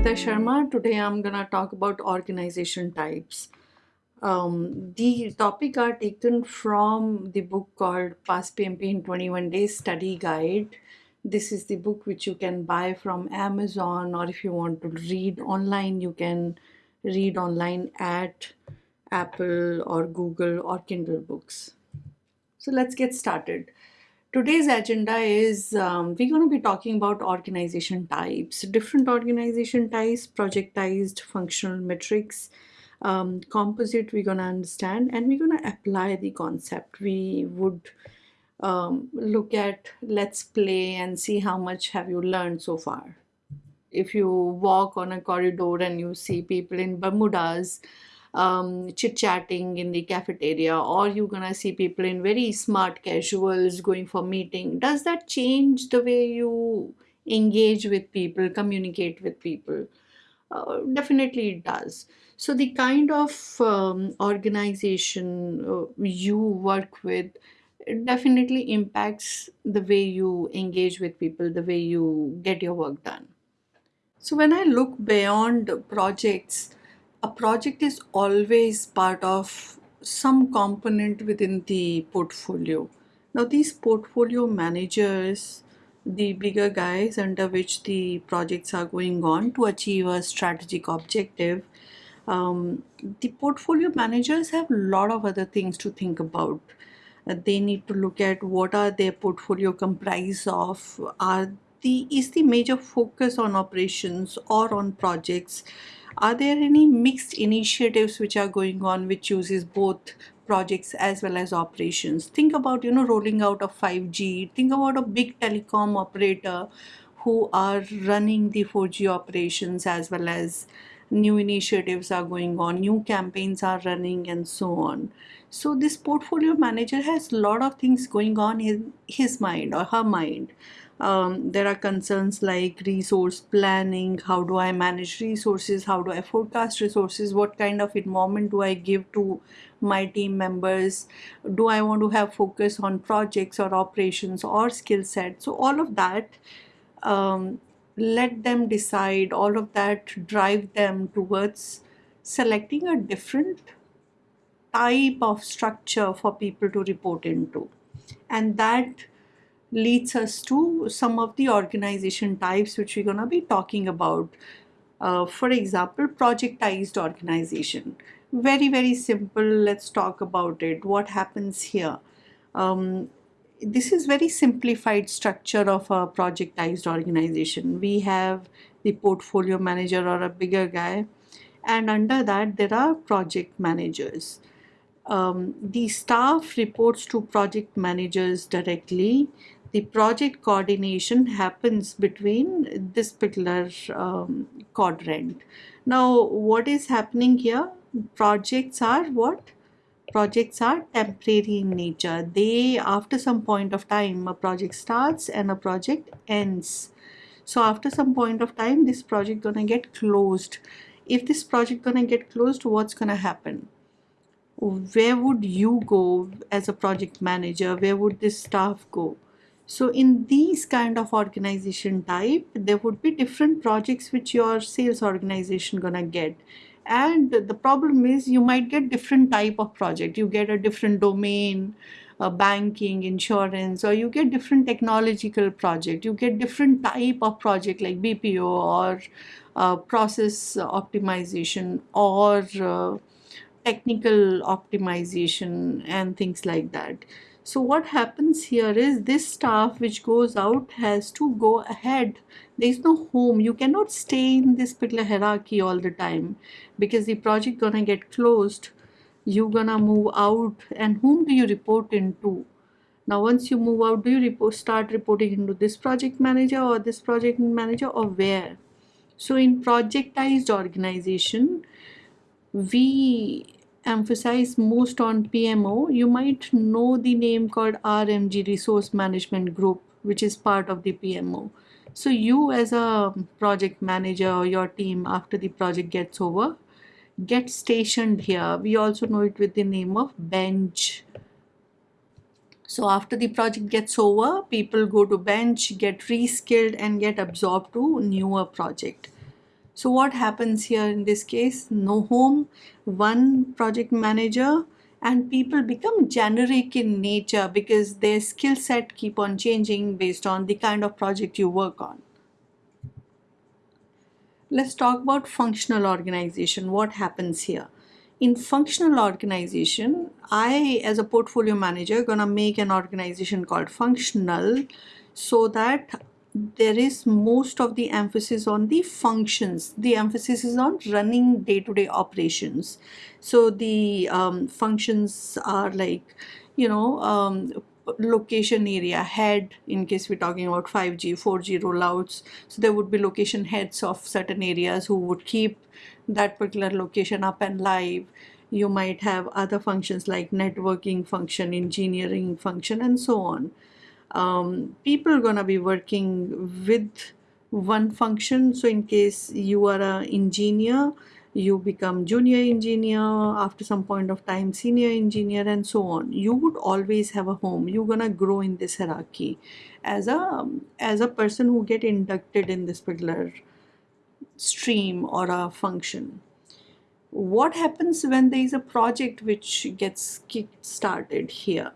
Kavita Sharma. Today I'm gonna talk about organization types. Um, the topic are taken from the book called Pass PMP in 21 Days Study Guide. This is the book which you can buy from Amazon, or if you want to read online, you can read online at Apple or Google or Kindle books. So let's get started. Today's agenda is um, we're going to be talking about organization types, different organization types, projectized functional matrix, um, composite we're going to understand, and we're going to apply the concept. We would um, look at let's play and see how much have you learned so far. If you walk on a corridor and you see people in Bermudas, um, chit chatting in the cafeteria, or you're gonna see people in very smart casuals going for meeting. Does that change the way you engage with people, communicate with people? Uh, definitely it does. So the kind of um, organization uh, you work with it definitely impacts the way you engage with people, the way you get your work done. So when I look beyond projects, a project is always part of some component within the portfolio. Now these portfolio managers, the bigger guys under which the projects are going on to achieve a strategic objective, um, the portfolio managers have a lot of other things to think about. Uh, they need to look at what are their portfolio comprised of, are the is the major focus on operations or on projects are there any mixed initiatives which are going on which uses both projects as well as operations? Think about, you know, rolling out of 5G. Think about a big telecom operator who are running the 4G operations as well as new initiatives are going on, new campaigns are running and so on. So this portfolio manager has a lot of things going on in his mind or her mind um, there are concerns like resource planning. How do i manage resources? How do i forecast resources? What kind of environment do i give to my team members? Do i want to have focus on projects or operations or skill set? So all of that um, let them decide. All of that drive them towards selecting a different type of structure for people to report into. And that leads us to some of the organization types which we're going to be talking about. Uh, for example, projectized organization. Very, very simple. Let's talk about it. What happens here? Um, this is very simplified structure of a projectized organization. We have the portfolio manager or a bigger guy and under that there are project managers. Um, the staff reports to project managers directly the project coordination happens between this particular um, quadrant. Now, what is happening here? Projects are what? Projects are temporary in nature. They, after some point of time, a project starts and a project ends. So after some point of time, this project gonna get closed. If this project gonna get closed, what's gonna happen? Where would you go as a project manager? Where would this staff go? So in these kind of organization type, there would be different projects which your sales organization gonna get. And the problem is you might get different type of project. You get a different domain, uh, banking, insurance, or you get different technological project. You get different type of project like BPO or uh, process optimization or uh, technical optimization and things like that. So what happens here is this staff which goes out has to go ahead. There is no home. You cannot stay in this particular hierarchy all the time because the project gonna get closed. You gonna move out and whom do you report into? Now once you move out, do you report, start reporting into this project manager or this project manager or where? So in projectized organization, we emphasize most on PMO, you might know the name called RMG Resource Management Group, which is part of the PMO. So you as a project manager or your team after the project gets over, get stationed here. We also know it with the name of bench. So after the project gets over, people go to bench, get reskilled and get absorbed to newer project. So what happens here in this case? No home, one project manager, and people become generic in nature because their skill set keep on changing based on the kind of project you work on. Let's talk about functional organization. What happens here? In functional organization, I as a portfolio manager gonna make an organization called functional so that there is most of the emphasis on the functions. The emphasis is on running day-to-day -day operations. So the um, functions are like, you know, um, location area head in case we're talking about 5G, 4G rollouts. So there would be location heads of certain areas who would keep that particular location up and live. You might have other functions like networking function, engineering function, and so on um, people are going to be working with one function. So in case you are an engineer you become junior engineer after some point of time senior engineer and so on. You would always have a home. You're gonna grow in this hierarchy. As a as a person who get inducted in this particular stream or a function what happens when there is a project which gets kick started here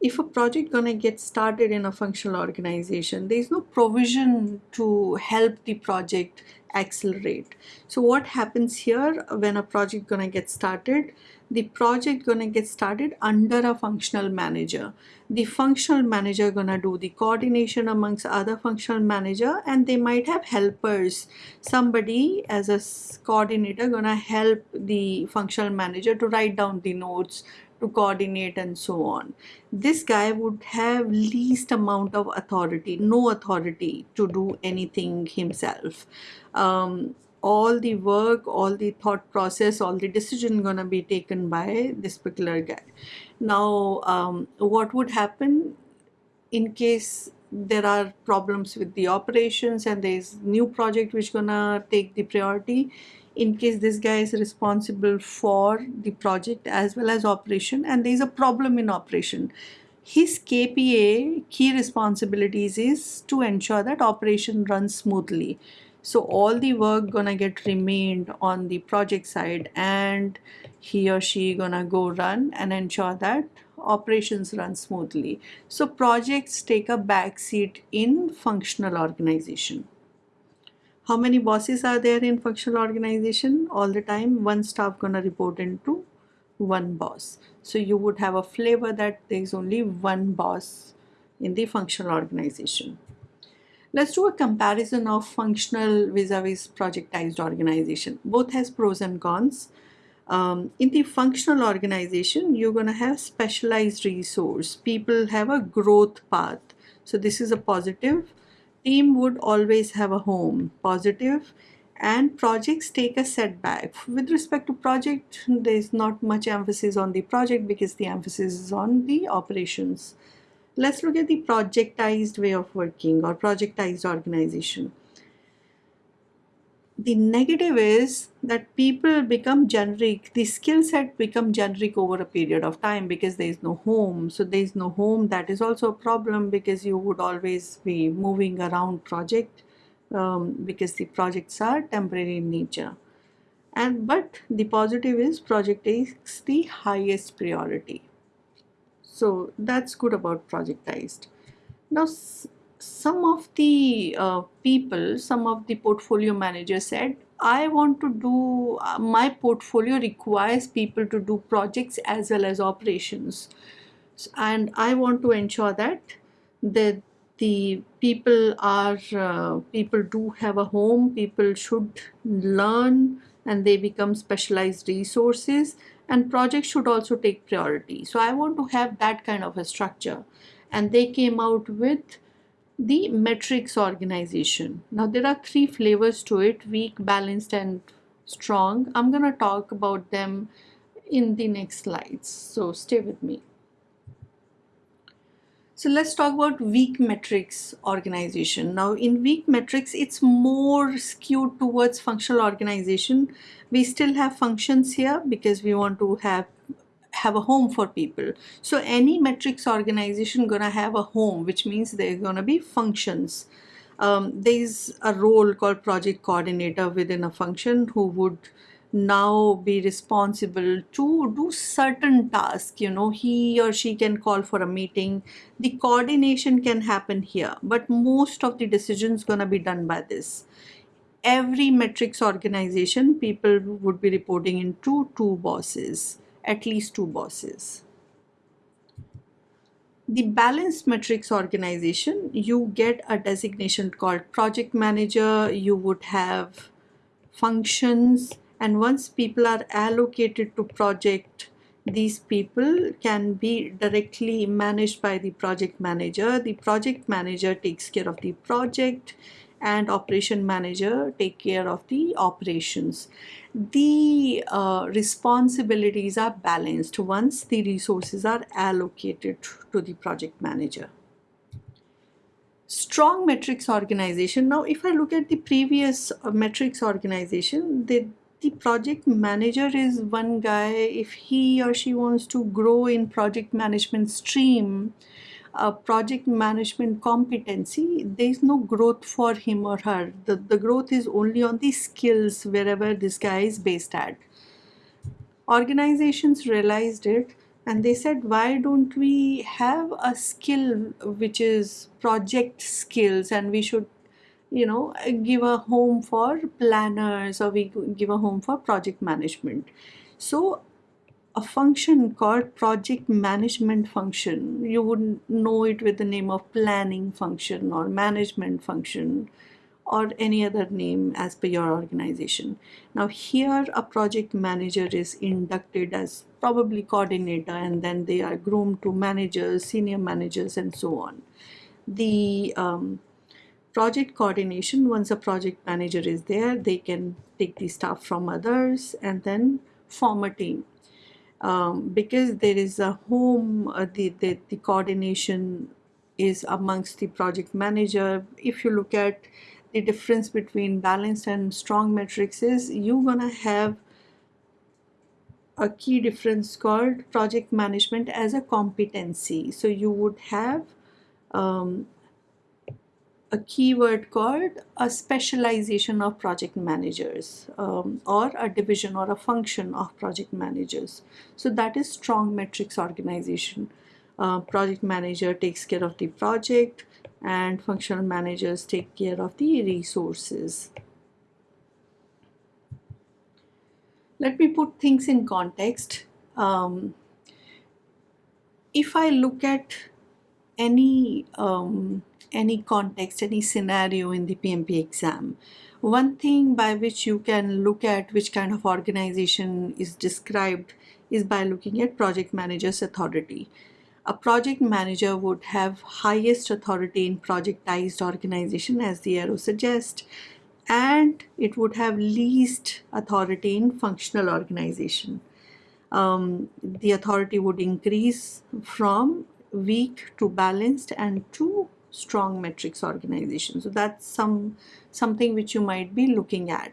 if a project gonna get started in a functional organization, there is no provision to help the project accelerate. So what happens here when a project gonna get started? The project gonna get started under a functional manager. The functional manager gonna do the coordination amongst other functional manager and they might have helpers. Somebody as a coordinator gonna help the functional manager to write down the notes, to coordinate and so on. This guy would have least amount of authority, no authority to do anything himself. Um, all the work, all the thought process, all the decision gonna be taken by this particular guy. Now, um, what would happen in case there are problems with the operations and there is new project which gonna take the priority in case this guy is responsible for the project as well as operation and there is a problem in operation. His KPA key responsibilities is to ensure that operation runs smoothly. So all the work gonna get remained on the project side and he or she gonna go run and ensure that operations run smoothly. So projects take a back seat in functional organization how many bosses are there in functional organization? All the time, one staff gonna report into one boss. So you would have a flavor that there is only one boss in the functional organization. Let's do a comparison of functional vis-a-vis -vis projectized organization. Both has pros and cons. Um, in the functional organization, you're going to have specialized resource. People have a growth path. So this is a positive team would always have a home positive and projects take a setback. With respect to project there is not much emphasis on the project because the emphasis is on the operations. Let's look at the projectized way of working or projectized organization the negative is that people become generic the skill set become generic over a period of time because there is no home. So there is no home that is also a problem because you would always be moving around project um, because the projects are temporary in nature. And but the positive is project takes the highest priority. So that's good about projectized. Now some of the uh, people, some of the portfolio managers said, I want to do, uh, my portfolio requires people to do projects as well as operations. And I want to ensure that the, the people are, uh, people do have a home, people should learn and they become specialized resources and projects should also take priority. So I want to have that kind of a structure. And they came out with the matrix organization. Now there are three flavors to it, weak, balanced and strong. I'm going to talk about them in the next slides. So stay with me. So let's talk about weak matrix organization. Now in weak matrix, it's more skewed towards functional organization. We still have functions here because we want to have have a home for people. So any matrix organization gonna have a home, which means they're gonna be functions. um, there's a role called project coordinator within a function who would now be responsible to do certain tasks you know he or she can call for a meeting the coordination can happen here but most of the decisions to be done by this every matrix organization people would be reporting into two bosses at least two bosses. The balanced matrix organization you get a designation called project manager you would have functions and once people are allocated to project these people can be directly managed by the project manager. The project manager takes care of the project and operation manager take care of the operations. The uh, responsibilities are balanced once the resources are allocated to the project manager. Strong matrix organization. Now if i look at the previous uh, matrix organization the the project manager is one guy. If he or she wants to grow in project management stream a project management competency there is no growth for him or her. The, the growth is only on the skills wherever this guy is based at. Organizations realized it and they said why don't we have a skill which is project skills and we should you know give a home for planners or we give a home for project management? So a function called project management function. You would know it with the name of planning function or management function or any other name as per your organization. Now here a project manager is inducted as probably coordinator and then they are groomed to managers senior managers and so on. The um, project coordination once a project manager is there they can take the staff from others and then form a team um, because there is a home uh, the, the the coordination is amongst the project manager. If you look at the difference between balanced and strong matrix is you're gonna have a key difference called project management as a competency. So you would have um, a keyword called a specialization of project managers um, or a division or a function of project managers. So that is strong matrix organization. Uh, project manager takes care of the project and functional managers take care of the resources. Let me put things in context. Um, if I look at any um, any context, any scenario in the PMP exam. One thing by which you can look at which kind of organization is described is by looking at project manager's authority. A project manager would have highest authority in projectized organization as the arrow suggests and it would have least authority in functional organization. Um, the authority would increase from weak to balanced and to strong matrix organization. So that's some something which you might be looking at.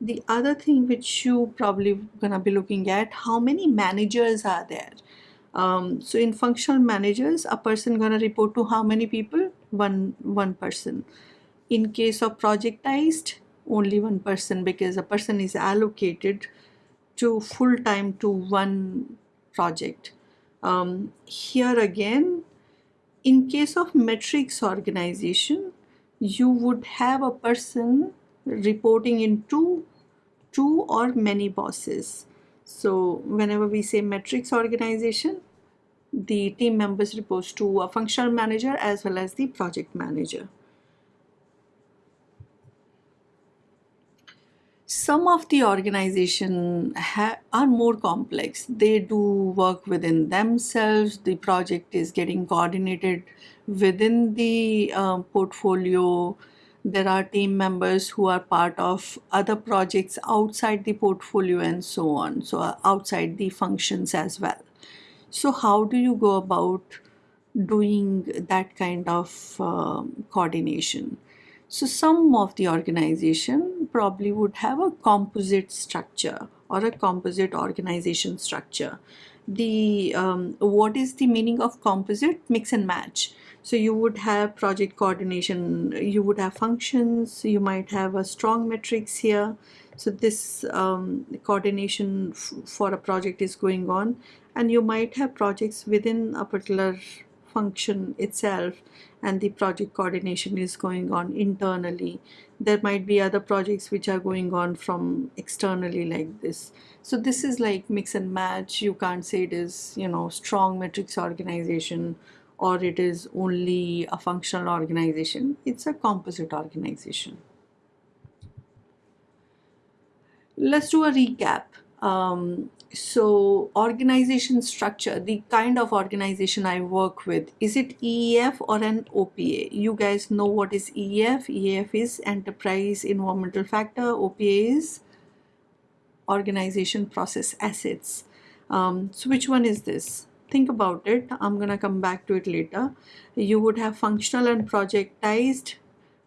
The other thing which you probably gonna be looking at, how many managers are there? Um, so in functional managers, a person gonna report to how many people? One, one person. In case of projectized, only one person because a person is allocated to full time to one project. Um, here again, in case of matrix organization, you would have a person reporting into two or many bosses. So whenever we say matrix organization, the team members reports to a functional manager as well as the project manager. Some of the organization are more complex. They do work within themselves. The project is getting coordinated within the uh, portfolio. There are team members who are part of other projects outside the portfolio and so on so uh, outside the functions as well. So how do you go about doing that kind of um, coordination so some of the organization probably would have a composite structure or a composite organization structure. The um, what is the meaning of composite? Mix and match. So you would have project coordination, you would have functions, you might have a strong matrix here. So this um, coordination for a project is going on and you might have projects within a particular function itself and the project coordination is going on internally. There might be other projects which are going on from externally like this. So this is like mix and match. You can't say it is, you know, strong matrix organization or it is only a functional organization. It's a composite organization. Let's do a recap. Um, so organization structure the kind of organization i work with is it eef or an opa you guys know what is eef eef is enterprise environmental factor. Opa is organization process assets. Um, so which one is this? Think about it. I'm gonna come back to it later. You would have functional and projectized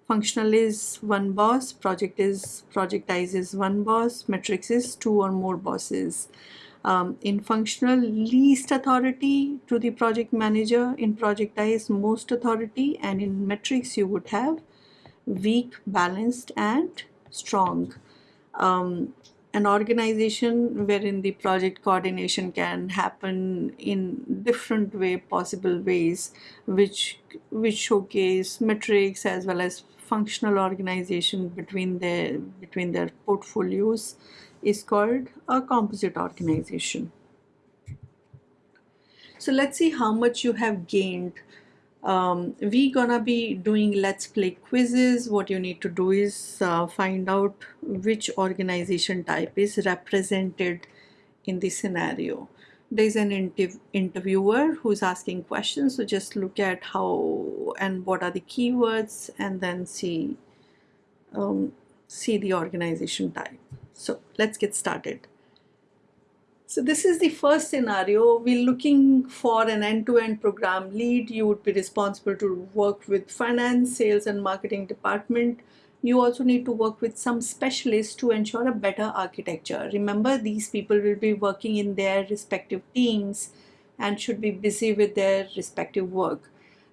functional is one boss project is projectize is one boss matrix is two or more bosses. Um, in functional least authority to the project manager in projectize most authority and in matrix you would have weak balanced and strong. Um, an organization wherein the project coordination can happen in different way possible ways which which showcase matrix as well as functional organization between their between their portfolios is called a composite organization. So let's see how much you have gained. Um, we gonna be doing let's play quizzes. What you need to do is uh, find out which organization type is represented in the scenario. There's an interv interviewer who's asking questions. So just look at how and what are the keywords and then see um, see the organization type. So let's get started. So this is the first scenario. We're looking for an end-to-end -end program lead. You would be responsible to work with finance, sales and marketing department. You also need to work with some specialists to ensure a better architecture. Remember, these people will be working in their respective teams and should be busy with their respective work.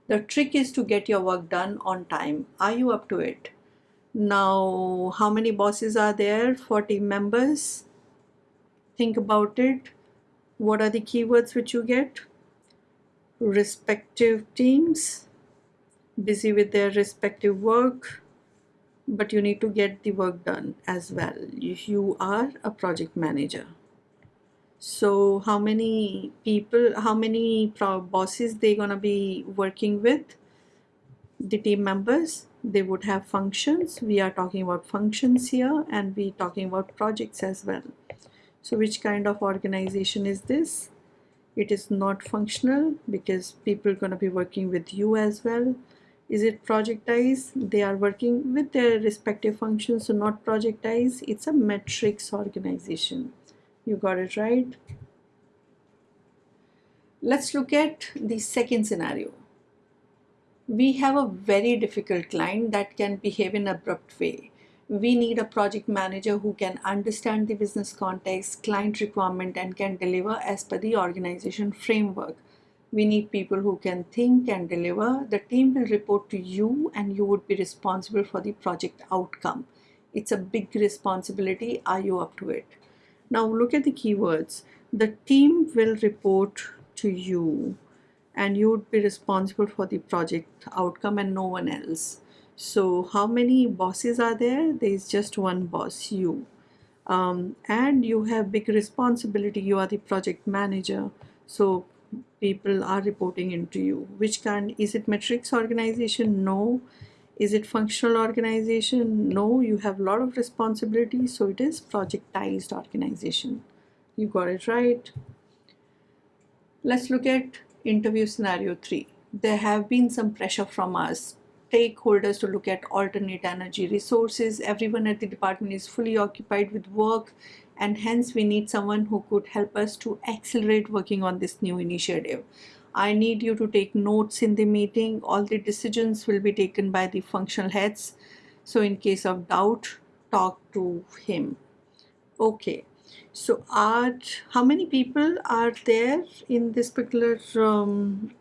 The trick is to get your work done on time. Are you up to it? Now, how many bosses are there for team members? Think about it. What are the keywords which you get? Respective teams, busy with their respective work, but you need to get the work done as well. You are a project manager. So how many people, how many bosses they gonna be working with? The team members, they would have functions we are talking about functions here and we talking about projects as well so which kind of organization is this? It is not functional because people are going to be working with you as well. Is it projectized? They are working with their respective functions so not projectized. It's a matrix organization. You got it right? Let's look at the second scenario. We have a very difficult client that can behave in abrupt way. We need a project manager who can understand the business context, client requirement and can deliver as per the organization framework. We need people who can think and deliver. The team will report to you and you would be responsible for the project outcome. It's a big responsibility. Are you up to it? Now look at the keywords. The team will report to you and you would be responsible for the project outcome and no one else. So how many bosses are there? There is just one boss, you. Um, and you have big responsibility. You are the project manager. So people are reporting into you. Which kind? Is it matrix organization? No. Is it functional organization? No. You have a lot of responsibility. So it is projectized organization. You got it right. Let's look at interview scenario 3 there have been some pressure from us stakeholders to look at alternate energy resources. Everyone at the department is fully occupied with work and hence we need someone who could help us to accelerate working on this new initiative. I need you to take notes in the meeting. All the decisions will be taken by the functional heads. So in case of doubt talk to him. Okay. So are how many people are there in this particular um,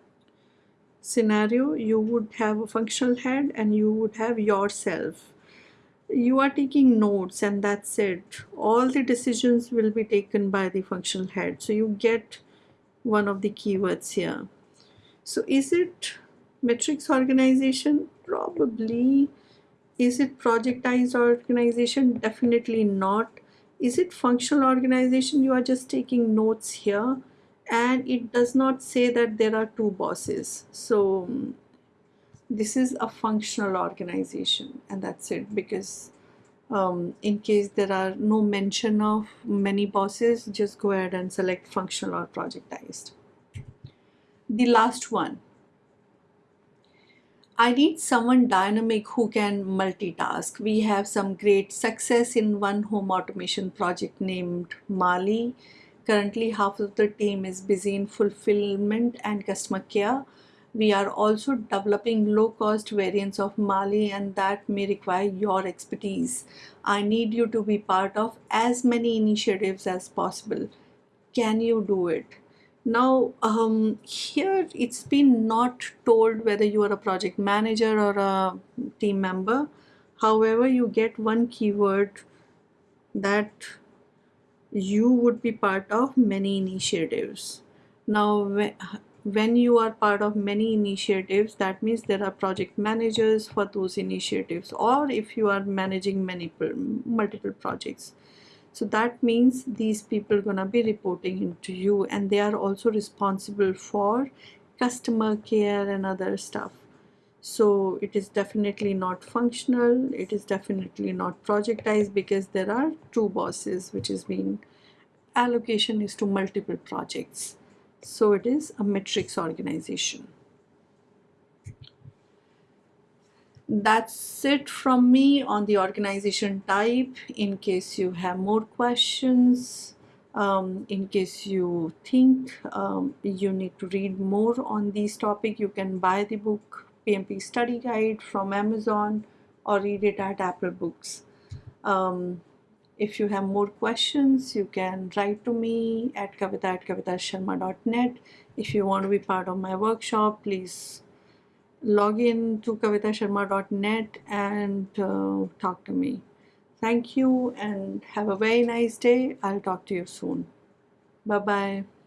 scenario, you would have a functional head and you would have yourself. You are taking notes and that's it. All the decisions will be taken by the functional head. So you get one of the keywords here. So is it matrix organization? Probably. Is it projectized organization? Definitely not. Is it functional organization? You are just taking notes here and it does not say that there are two bosses. So this is a functional organization and that's it because um, in case there are no mention of many bosses, just go ahead and select functional or projectized. The last one. I need someone dynamic who can multitask. We have some great success in one home automation project named Mali. Currently, half of the team is busy in fulfillment and customer care we are also developing low-cost variants of Mali and that may require your expertise. I need you to be part of as many initiatives as possible. Can you do it? Now, um, here it's been not told whether you are a project manager or a team member. However, you get one keyword that you would be part of many initiatives. Now, when you are part of many initiatives that means there are project managers for those initiatives or if you are managing many multiple projects so that means these people gonna be reporting into you and they are also responsible for customer care and other stuff so it is definitely not functional it is definitely not projectized because there are two bosses which is being allocation is to multiple projects so it is a matrix organization. That's it from me on the organization type. In case you have more questions, um, in case you think um, you need to read more on this topic, you can buy the book PMP Study Guide from Amazon or read it at Apple Books. Um, if you have more questions, you can write to me at kavita at kavitasharma.net. If you want to be part of my workshop, please log in to kavitasharma.net and uh, talk to me. Thank you and have a very nice day. I'll talk to you soon. Bye-bye.